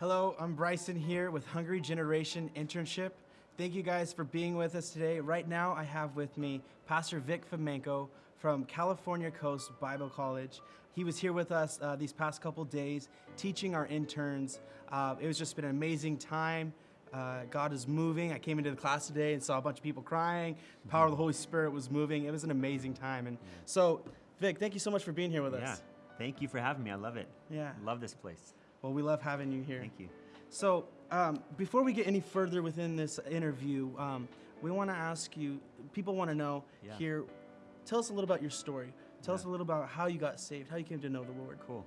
Hello, I'm Bryson here with Hungry Generation Internship. Thank you guys for being with us today. Right now, I have with me Pastor Vic Fomenko from California Coast Bible College. He was here with us uh, these past couple days teaching our interns. Uh, it was just been an amazing time. Uh, God is moving. I came into the class today and saw a bunch of people crying. The power of the Holy Spirit was moving. It was an amazing time. And so, Vic, thank you so much for being here with Yeah. us. Thank you for having me. I love it. Yeah. Love this place. Well, we love having you here. Thank you. So, um, before we get any further within this interview, um, we want to ask you people want to know Yeah. here, tell us a little about your story. Tell us a little about how you got saved, how you came to know the Lord. Cool.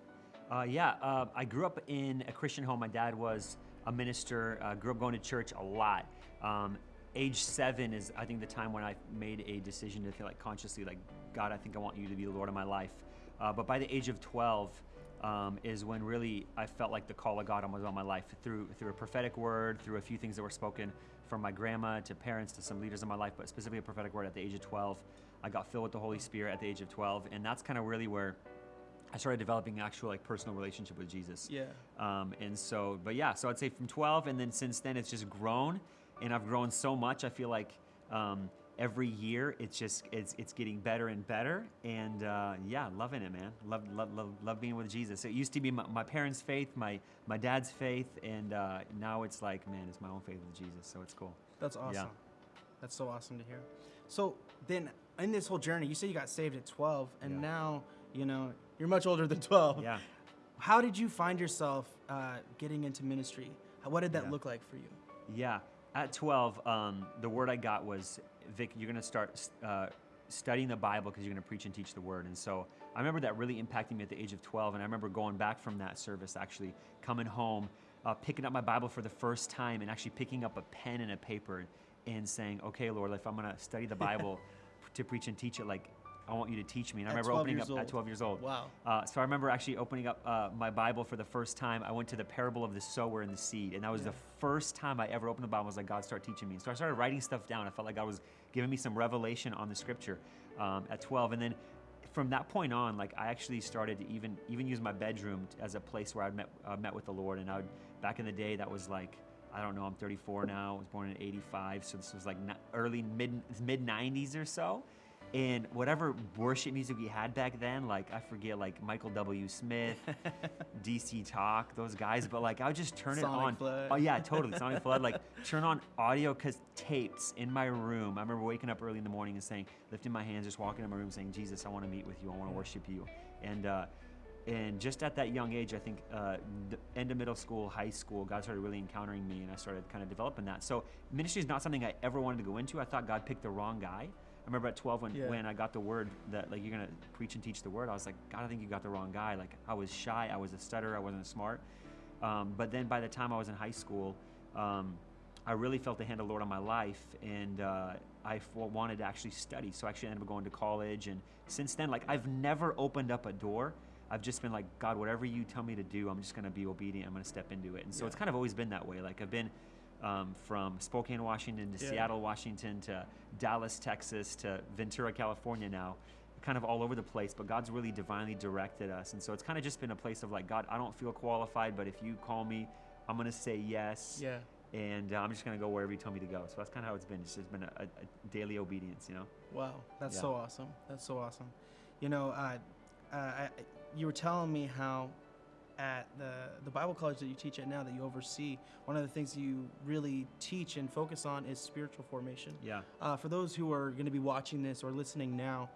Uh, yeah, uh, I grew up in a Christian home. My dad was a minister. Uh, grew up going to church a lot. Um, age seven is, I think, the time when I made a decision to feel like consciously, like God, I think I want you to be the Lord of my life. Uh, but by the age of 12 um, is when really I felt like the call of God was on my life through through a prophetic word, through a few things that were spoken from my grandma to parents to some leaders in my life, but specifically a prophetic word at the age of 12. I got filled with the Holy Spirit at the age of 12, and that's kind of really where I started developing an actual like personal relationship with Jesus. Yeah. Um, and so, but yeah, so I'd say from 12, and then since then it's just grown, and I've grown so much. I feel like um, every year it's just it's it's getting better and better, and uh, yeah, loving it, man. Love love love, love being with Jesus. It used to be my, my parents' faith, my my dad's faith, and uh, now it's like, man, it's my own faith with Jesus. So it's cool. That's awesome. That's so awesome to hear. So, then in this whole journey, you say you got saved at 12, and Yeah. now, you know, you're much older than 12. Yeah. How did you find yourself uh, getting into ministry? What did that Yeah. look like for you? Yeah. At 12, um, the word I got was, Vic, you're going to start uh, studying the Bible because you're going to preach and teach the word. And so I remember that really impacting me at the age of 12. And I remember going back from that service, actually coming home, uh, picking up my Bible for the first time, and actually picking up a pen and a paper and saying, okay, Lord, if I'm going to study the Bible to preach and teach it, like, I want you to teach me. And I At remember opening up at 12 years old. Wow. Uh, so I remember actually opening up uh, my Bible for the first time. I went to the parable of the sower and the seed, and that was Yeah. the first time I ever opened the Bible. I was like, God, start teaching me. So I started writing stuff down. I felt like God was giving me some revelation on the Scripture um, at 12, and then from that point on, like I actually started to even even use my bedroom as a place where I met uh, met with the Lord. And I would back in the day, that was like. I don't know. I'm 34 now. I was born in '85, so this was like early mid mid '90s or so. And whatever worship music we had back then, like I forget, like Michael W. Smith, DC Talk, those guys. But like I would just turn Sonic it on. Flood. Oh yeah, totally. Sonic Flood. Like turn on audio cause tapes in my room. I remember waking up early in the morning and saying, lifting my hands, just walking in my room, saying, Jesus, I want to meet with you. I want to worship you. And uh, and just at that young age, I think uh, end of middle school, high school, God started really encountering me, and I started kind of developing that. So ministry is not something I ever wanted to go into. I thought God picked the wrong guy. I remember at 12 when, Yeah. when I got the word that like you're gonna preach and teach the word. I was like, God, I think you got the wrong guy. Like I was shy, I was a stutterer, I wasn't smart. Um, but then by the time I was in high school, um, I really felt the hand of the Lord on my life, and uh, I f- wanted to actually study. So I actually ended up going to college, and since then, like I've never opened up a door. I've just been like, God, whatever you tell me to do, I'm just gonna be obedient. I'm gonna step into it. And so Yeah. it's kind of always been that way. Like I've been um, from Spokane, Washington to Yeah. Seattle, Washington to Dallas, Texas to Ventura, California now, kind of all over the place. But God's really divinely directed us. And so it's kind of just been a place of like, God, I don't feel qualified, but if you call me, I'm going to say yes. Yeah. And uh, I'm just going to go wherever you tell me to go. So that's kind of how it's been. It's just been a, a, a daily obedience, you know? Wow, that's Yeah. so awesome. That's so awesome. You know, uh, uh, I, you were telling me how at the the Bible college that you teach at now that you oversee, one of the things you really teach and focus on is spiritual formation. Yeah. Uh, for those who are going to be watching this or listening now,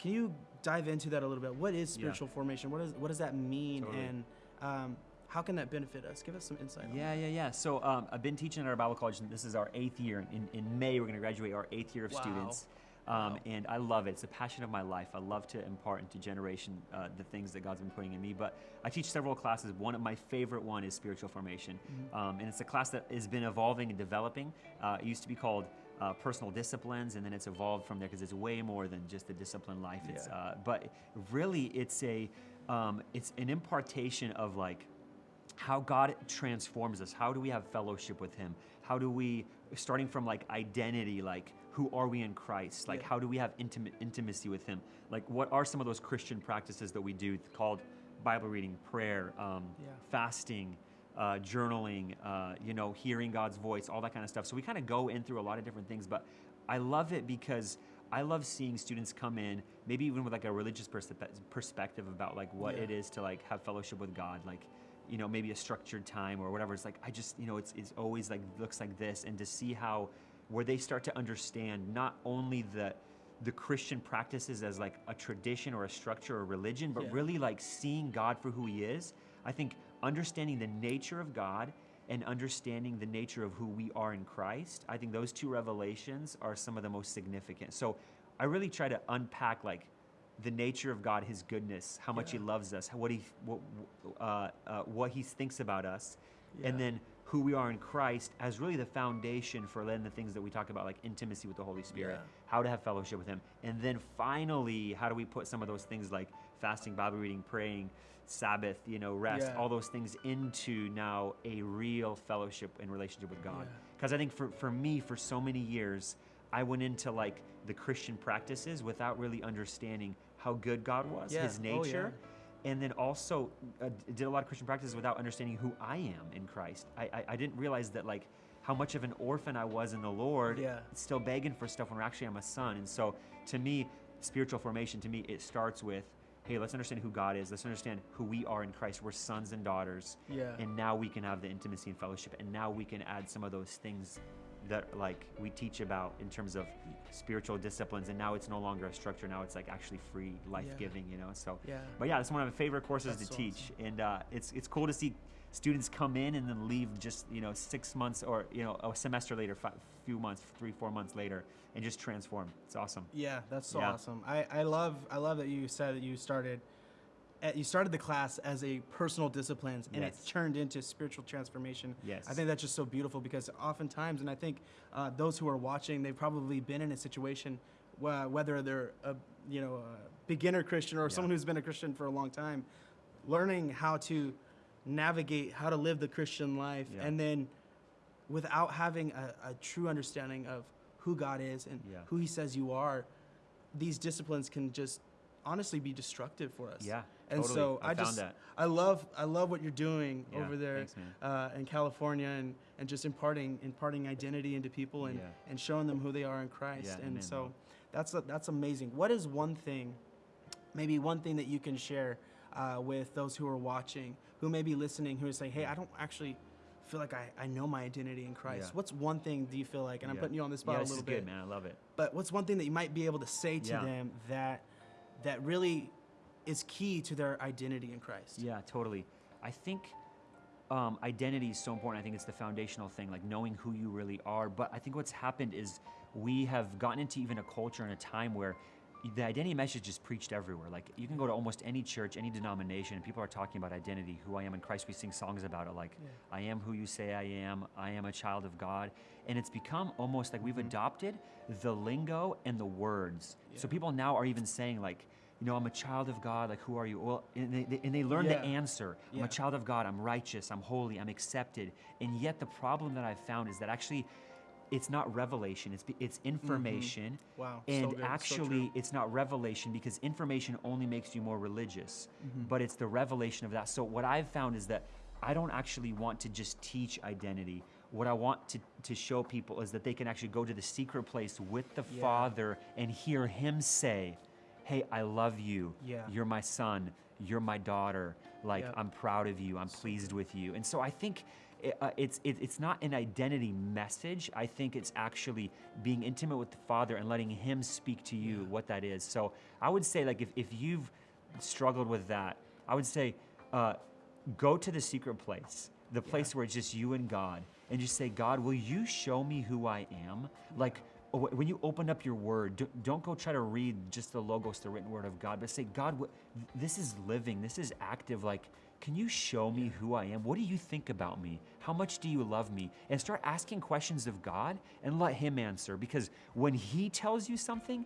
can you dive into that a little bit? What is Yeah. spiritual formation? What is what does that mean, Totally. and um, how can that benefit us? Give us some insight. on Yeah, yeah, yeah. So um, I've been teaching at our Bible college, and this is our eighth year. In, in May, we're going to graduate our eighth year of Wow. students. Um. And I love it. It's a passion of my life. I love to impart into generation uh, the things that God's been putting in me. But I teach several classes. One of my favorite one is spiritual formation, Mm-hmm. um, and it's a class that has been evolving and developing. Uh, it used to be called uh, personal disciplines, and then it's evolved from there because it's way more than just a discipline life. It's, uh, but really, it's a um, it's an impartation of like how God transforms us. How do we have fellowship with Him? How do we, starting from like identity, like who are we in Christ? Like Yeah. how do we have intimate intimacy with Him? Like what are some of those Christian practices that we do called Bible reading, prayer, um, Yeah. fasting, uh, journaling, uh, you know, hearing God's voice, all that kind of stuff. So we kind of go in through a lot of different things, but I love it because I love seeing students come in, maybe even with like a religious perspe- perspective about like what Yeah. it is to like have fellowship with God, like you know maybe a structured time or whatever. It's like I just you know it's it's always like looks like this, and to see how where they start to understand not only the the Christian practices as like a tradition or a structure or religion, but Yeah. really like seeing God for who He is. I think understanding the nature of God and understanding the nature of who we are in Christ, I think those two revelations are some of the most significant. So I really try to unpack like the nature of God, His goodness, how much He loves us, what He what, uh, uh, what He thinks about us, and then who we are in Christ as really the foundation for then the things that we talk about, like intimacy with the Holy Spirit, Yeah. how to have fellowship with Him, and then finally, how do we put some of those things like fasting, Bible reading, praying, Sabbath, you know, rest, Yeah. all those things into now a real fellowship and relationship with God. Yeah. Because I think for, for me, for so many years, I went into like the Christian practices without really understanding how good God was, Yeah. His Oh, yeah. nature, and then also uh, did a lot of Christian practices without understanding who I am in Christ. I, I, I didn't realize that like how much of an orphan I was in the Lord, Yeah. still begging for stuff when actually I'm a son. And so to me, spiritual formation to me it starts with, hey, let's understand who God is. Let's understand who we are in Christ. We're sons and daughters. Yeah. And now we can have the intimacy and fellowship. And now we can add some of those things that like we teach about in terms of spiritual disciplines and now it's no longer a structure now it's like actually free life-giving you know so Yeah. but yeah it's one of my favorite courses That's to so teach and uh, it's it's cool to see students come in and then leave just you know six months or you know a semester later five, few months three four months later and just transform it's awesome Yeah, that's so Yeah. awesome. I, I love I love that you said that you started you started the class as a personal disciplines and Yes. it turned into spiritual transformation. Yes. I think that's just so beautiful because oftentimes, and I think uh, those who are watching, they've probably been in a situation where, whether they're a you know a beginner Christian or Yeah. someone who's been a Christian for a long time, learning how to navigate how to live the Christian life, Yeah. and then without having a, a true understanding of who God is and Yeah. who He says you are, these disciplines can just honestly be destructive for us. yeah And totally. so I, I, just that I love I love what you're doing Yeah, over there thanks, uh, in California and, and just imparting imparting identity into people and, Yeah. and showing them who they are in Christ. Yeah, and amen, so that's a, that's amazing. What is one thing, maybe one thing that you can share uh, with those who are watching, who may be listening, who is saying, "Hey, I don't actually feel like I, I know my identity in Christ." Yeah. What's one thing do you feel like? And I'm putting you on the spot a little bit. good man i love it But what's one thing that you might be able to say to them that that really is key to their identity in Christ? Yeah, totally. I think um, identity is so important. I think it's the foundational thing, like knowing who you really are. But I think what's happened is we have gotten into even a culture and a time where the identity message is preached everywhere. Like you can go to almost any church, any denomination, and people are talking about identity, who I am in Christ. We sing songs about it, like Yeah. I am who you say I am. I am a child of God, and it's become almost like we've Mm-hmm. adopted the lingo and the words. So people now are even saying like. You know, I'm a child of God. Like, who are you? Well, and they, they- and they learn the answer. I'm Yeah. a child of God. I'm righteous. I'm holy. I'm accepted. And yet, the problem that I've found is that actually, it's not revelation. It's it's information. Mm-hmm. Wow, And so actually, true. it's not revelation because information only makes you more religious. Mm-hmm. But it's the revelation of that. So what I've found is that I don't actually want to just teach identity. What I want to, to show people is that they can actually go to the secret place with the Yeah. Father and hear Him say, Hey, I love you. Yeah. You're my son. You're my daughter. Like, Yep. I'm proud of you. I'm pleased with you. And so I think it, uh, it's, it, it's not an identity message. I think it's actually being intimate with the Father and letting Him speak to you what that is. So I would say, like, if, if you've struggled with that, I would say, uh, go to the secret place, the place where it's just you and God, and just say, God, will you show me who I am? Like, when you open up your word, do- don't go try to read just the logos, the written word of God, but say, God, this is living, this is active. Like, can you show me who I am? What do you think about me? How much do you love me? And start asking questions of God and let Him answer. Because when He tells you something,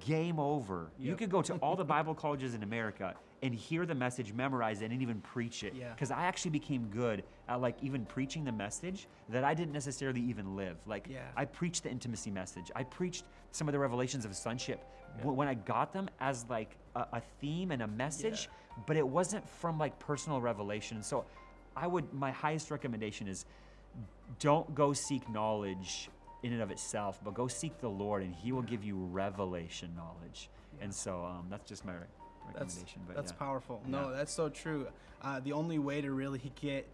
game over. You could go to all the Bible colleges in America and hear the message, memorize it, and even preach it. Yeah. Because I actually became good at like even preaching the message that I didn't necessarily even live. Like Yeah. I preached the intimacy message. I preached some of the revelations of sonship Wh- when I got them as like a, a theme and a message, but it wasn't from like personal revelation. So I would, my highest recommendation is don't go seek knowledge in and of itself, but go seek the Lord and He will give you revelation knowledge. And so um, that's just my re- That's recommendation. but that's yeah. powerful. No, Yeah. that's so true. Uh, the only way to really get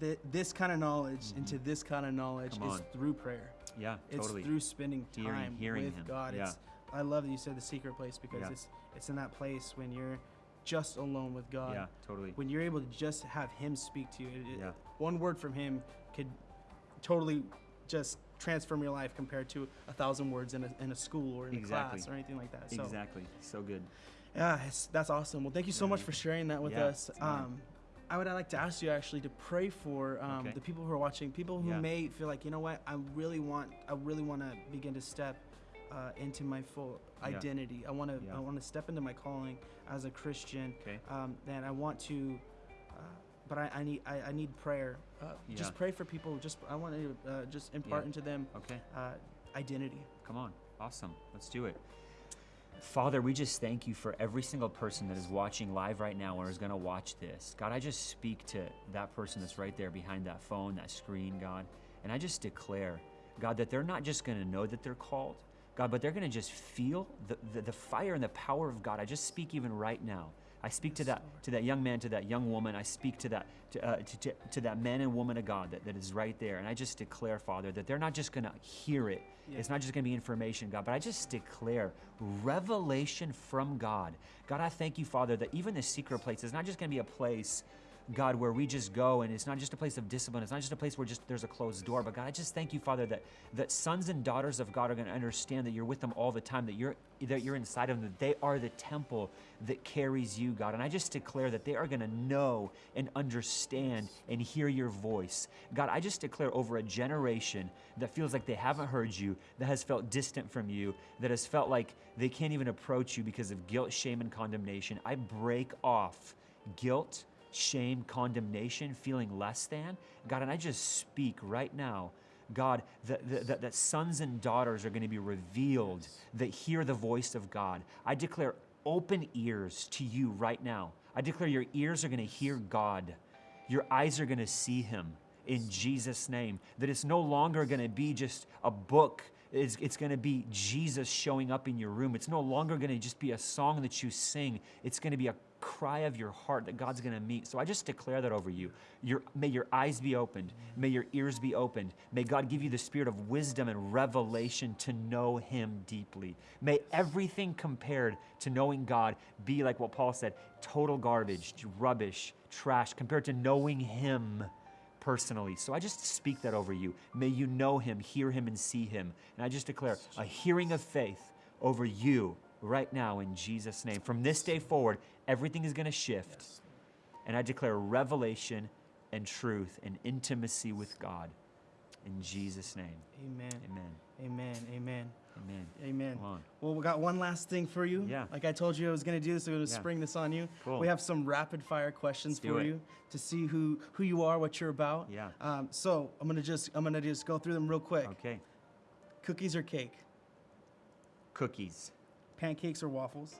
th- this kind of knowledge into this kind of knowledge. Is through prayer. Yeah, It's totally. through spending Hearing- time hearing with Him. God. Yeah. It's, I love that you said the secret place because Yeah. it's it's in that place when you're just alone with God. yeah, totally. When you're able to just have Him speak to you. It- it- Yeah. One word from Him could totally just transform your life compared to a thousand words in a, in a school or in Exactly. a class or anything like that. So Exactly. So good. yeah, that's awesome. Well, thank you so Yeah, much for sharing that with Yeah, us. it's an honor. Um, I would like to ask you actually to pray for um, Okay. the people who are watching, people who Yeah. may feel like, you know what, I really want, I really want to begin to step uh, into my full Yeah. identity. I want to, Yeah. I want to step into my calling as a Christian. Okay. Um, and I want to, uh, but I, I need, I, I need prayer. Uh, Yeah. Just pray for people. Just, I want to uh, just impart Yeah. into them Okay. uh, identity. Come on. Awesome. Let's do it. Father, we just thank you for every single person that is watching live right now or is going to watch this. God, I just speak to that person that's right there behind that phone, that screen, God. And I just declare, God, that they're not just going to know that they're called, God, but they're going to just feel the, the, the fire and the power of God. I just speak even right now. I speak to that to that young man, to that young woman. I speak to that to, uh, to, to, to that man and woman of God that, that is right there. And I just declare, Father, that they're not just going to hear it. It's not just going to be information, God, but I just declare revelation from God. God, I thank you, Father, that even the secret place is not just going to be a place God, where we just go and it's not just a place of discipline, it's not just a place where just there's a closed door, but God, I just thank you, Father, that that sons and daughters of God are going to understand that you're with them all the time, that you're that you're inside of them, that they are the temple that carries you, God. And I just declare that they are going to know and understand and hear your voice. God, I just declare over a generation that feels like they haven't heard you, that has felt distant from you, that has felt like they can't even approach you because of guilt, shame, and condemnation. I break off guilt, shame, condemnation, feeling less than. God, and I just speak right now. God, that, that, that sons and daughters are going to be revealed that hear the voice of God. I declare open ears to you right now. I declare your ears are going to hear God. Your eyes are going to see him in Jesus' name. That it's no longer going to be just a book. It's, it's going to be Jesus showing up in your room. It's no longer going to just be a song that you sing. It's going to be a cry of your heart that God's going to meet. So I just declare that over you. Your, may your eyes be opened. May your ears be opened. May God give you the spirit of wisdom and revelation to know Him deeply. May everything compared to knowing God be like what Paul said total garbage, rubbish, trash, compared to knowing Him personally. So I just speak that over you. May you know Him, hear Him, and see Him. And I just declare a hearing of faith over you right now in Jesus' name. From this day forward, everything is going to shift. And I declare revelation and truth and intimacy with God in Jesus' name. Amen. Amen. Amen. Amen. Amen. Amen. Well, we got one last thing for you. Yeah. Like I told you I was going to do, so I'm going to spring this on you. Cool. We have some rapid fire questions Let's for you to see who who you are, what you're about. Yeah. Um, so I'm gonna just I'm gonna just go through them real quick. Okay. Cookies or cake? Cookies, Pancakes or waffles?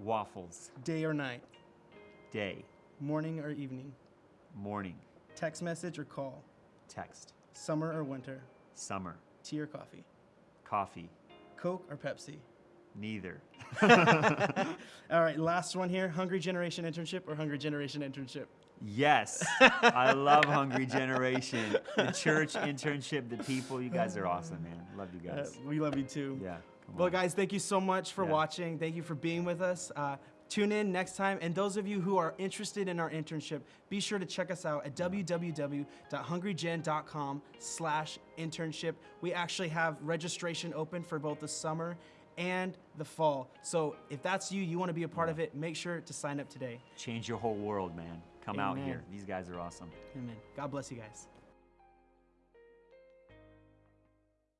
waffles, Day or night? day, Morning or evening? morning, Text message or call? text, Summer or winter? summer, Tea or coffee? coffee, Coke or Pepsi? neither. All right, last one here. Hungry Generation internship or Hungry Generation internship? Yes, I love Hungry Generation. The church internship, the people, you guys are awesome, man. Love you Uh, guys. we love you too. Yeah. Well, guys, thank you so much for Yeah. watching. Thank you for being with us. Uh, tune in next time. And those of you who are interested in our internship, be sure to check us out at www.hungrygen.com slash internship. We actually have registration open for both the summer and the fall. So if that's you, you want to be a part of it, make sure to sign up today. Change your whole world, man. Come out here. These guys are awesome. Amen. God bless you guys.